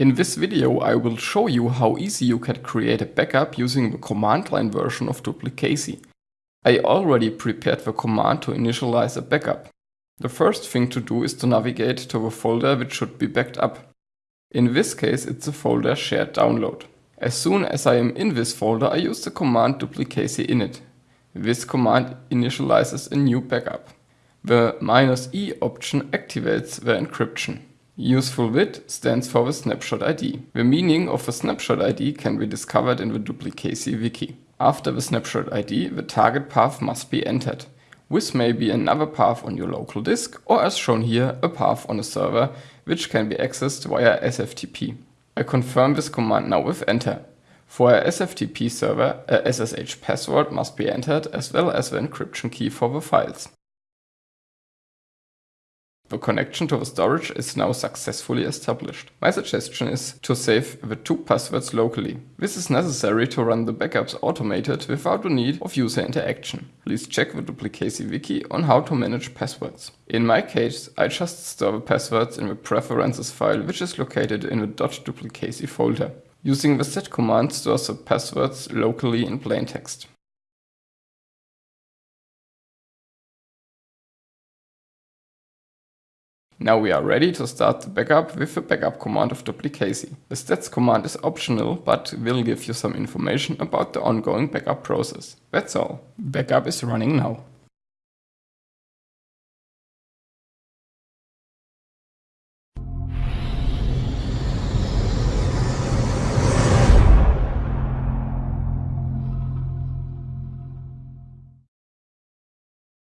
In this video I will show you how easy you can create a backup using the command line version of Duplicacy. I already prepared the command to initialize a backup. The first thing to do is to navigate to the folder which should be backed up. In this case it's the folder shared download. As soon as I am in this folder I use the command duplicacy init. This command initializes a new backup. The "-e option activates the encryption. Useful with stands for the snapshot ID. The meaning of the snapshot ID can be discovered in the Duplicacy wiki. After the snapshot ID, the target path must be entered. This may be another path on your local disk or as shown here, a path on a server which can be accessed via SFTP. I confirm this command now with enter. For a SFTP server, a SSH password must be entered as well as the encryption key for the files. The connection to the storage is now successfully established. My suggestion is to save the two passwords locally. This is necessary to run the backups automated without the need of user interaction. Please check the Duplicacy wiki on how to manage passwords. In my case, I just store the passwords in the preferences file which is located in the .duplicacy folder. Using the set command stores the passwords locally in plain Now we are ready to start the backup with the backup command of Duplicacy. The stats command is optional, but will give you some information about the ongoing backup process. That's all. Backup is running now.